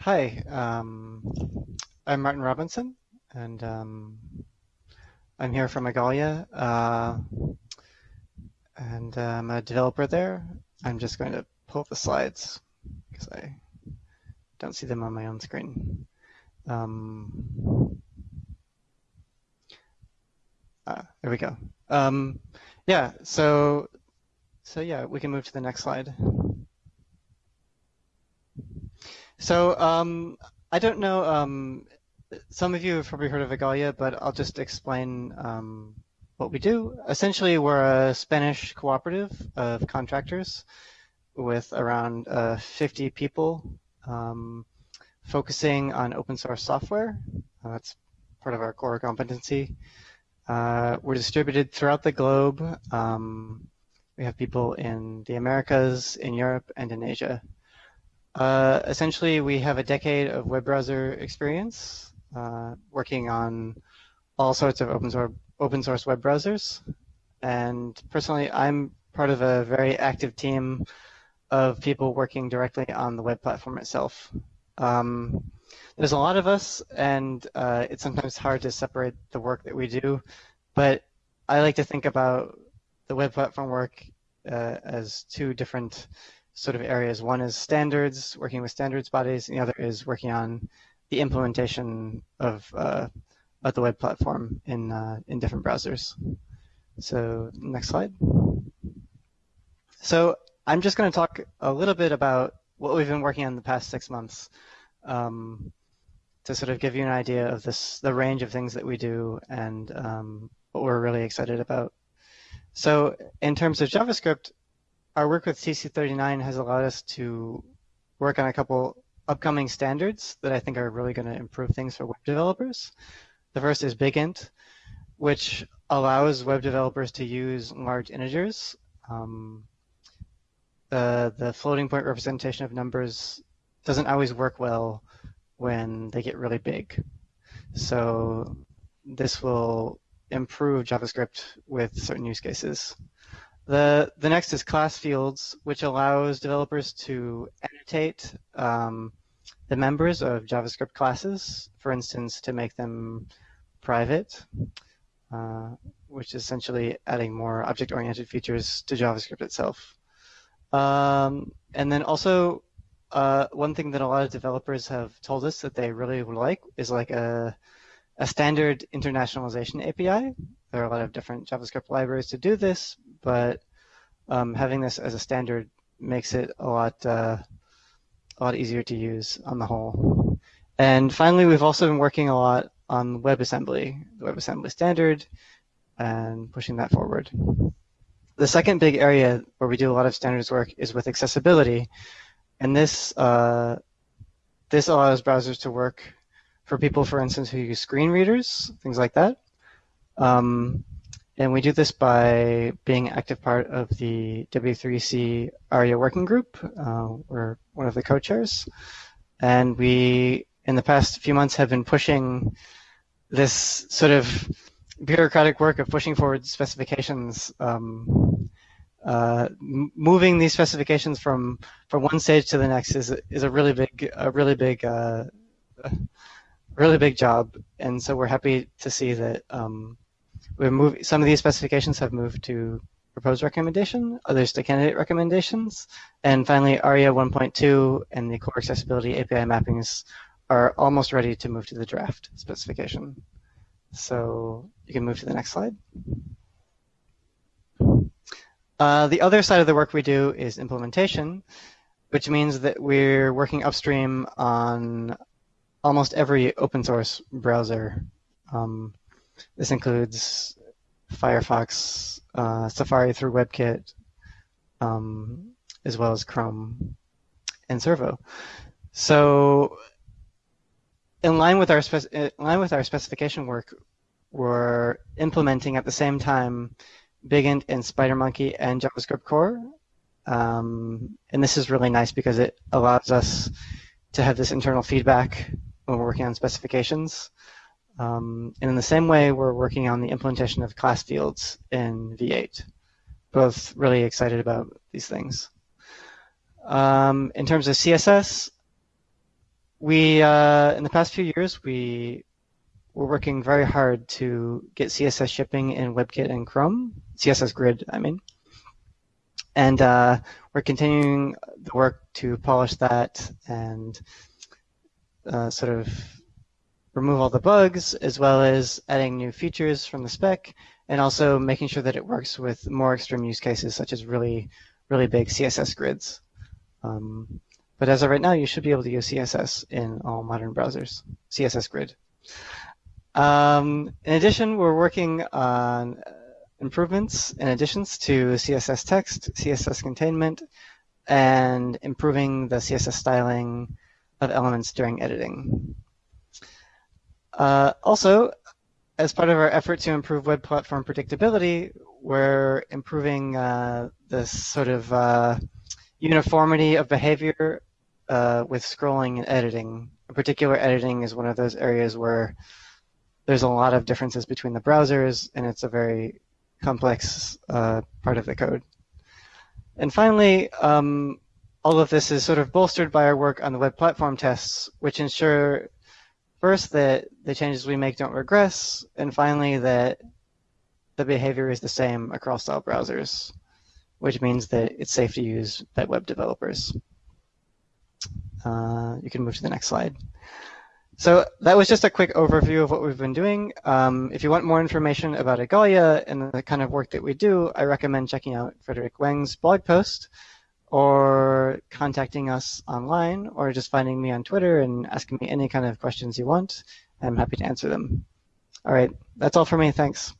Hi, um, I'm Martin Robinson, and um, I'm here from Igalia, uh, and I'm a developer there. I'm just going to pull up the slides because I don't see them on my own screen. Um, uh, there we go. Um, yeah, so so yeah, we can move to the next slide. So um, I don't know. Um, some of you have probably heard of Igalia, but I'll just explain um, what we do. Essentially, we're a Spanish cooperative of contractors with around uh, 50 people um, focusing on open source software. Uh, that's part of our core competency. Uh, we're distributed throughout the globe. Um, we have people in the Americas, in Europe, and in Asia. Uh, essentially, we have a decade of web browser experience uh, working on all sorts of open source, open source web browsers. And personally, I'm part of a very active team of people working directly on the web platform itself. Um, there's a lot of us, and uh, it's sometimes hard to separate the work that we do, but I like to think about the web platform work uh, as two different sort of areas. One is standards, working with standards bodies, and the other is working on the implementation of, uh, of the web platform in, uh, in different browsers. So next slide. So I'm just going to talk a little bit about what we've been working on the past six months um, to sort of give you an idea of this, the range of things that we do and um, what we're really excited about. So in terms of JavaScript, our work with TC39 has allowed us to work on a couple upcoming standards that I think are really going to improve things for web developers. The first is BigInt, which allows web developers to use large integers. Um, the, the floating point representation of numbers doesn't always work well when they get really big. So this will improve JavaScript with certain use cases. The, the next is class fields, which allows developers to annotate um, the members of JavaScript classes, for instance, to make them private, uh, which is essentially adding more object-oriented features to JavaScript itself. Um, and then also, uh, one thing that a lot of developers have told us that they really would like is like a, a standard internationalization API. There are a lot of different JavaScript libraries to do this, but um, having this as a standard makes it a lot uh, a lot easier to use on the whole. And finally, we've also been working a lot on WebAssembly, the WebAssembly standard, and pushing that forward. The second big area where we do a lot of standards work is with accessibility, and this uh, this allows browsers to work for people, for instance, who use screen readers, things like that. Um, and we do this by being active part of the W3C ARIA working group. Uh, we're one of the co-chairs. And we, in the past few months, have been pushing this sort of bureaucratic work of pushing forward specifications, um, uh, moving these specifications from, from one stage to the next is, is a really big, a really big, uh, really big job. And so we're happy to see that um, we're some of these specifications have moved to proposed recommendation, others to candidate recommendations, and finally ARIA 1.2 and the core accessibility API mappings are almost ready to move to the draft specification. So you can move to the next slide. Uh, the other side of the work we do is implementation, which means that we're working upstream on almost every open source browser. Um, this includes Firefox, uh, Safari through WebKit, um, as well as Chrome and Servo. So, in line with our in line with our specification work, we're implementing at the same time BigInt and SpiderMonkey and JavaScript Core. Um, and this is really nice because it allows us to have this internal feedback when we're working on specifications. Um, and in the same way, we're working on the implementation of class fields in V8. Both really excited about these things. Um, in terms of CSS, we uh, in the past few years we were working very hard to get CSS shipping in WebKit and Chrome, CSS Grid, I mean, and uh, we're continuing the work to polish that and uh, sort of remove all the bugs, as well as adding new features from the spec, and also making sure that it works with more extreme use cases, such as really, really big CSS grids. Um, but as of right now, you should be able to use CSS in all modern browsers, CSS Grid. Um, in addition, we're working on improvements and additions to CSS text, CSS containment, and improving the CSS styling of elements during editing. Uh, also, as part of our effort to improve web platform predictability, we're improving uh, this sort of uh, uniformity of behavior uh, with scrolling and editing. In particular, editing is one of those areas where there's a lot of differences between the browsers, and it's a very complex uh, part of the code. And finally, um, all of this is sort of bolstered by our work on the web platform tests, which ensure first that the changes we make don't regress, and finally that the behavior is the same across all browsers, which means that it's safe to use by web developers. Uh, you can move to the next slide. So that was just a quick overview of what we've been doing. Um, if you want more information about Igalia and the kind of work that we do, I recommend checking out Frédéric Wang's blog post or contacting us online or just finding me on Twitter and asking me any kind of questions you want. I'm happy to answer them. All right, that's all for me. Thanks.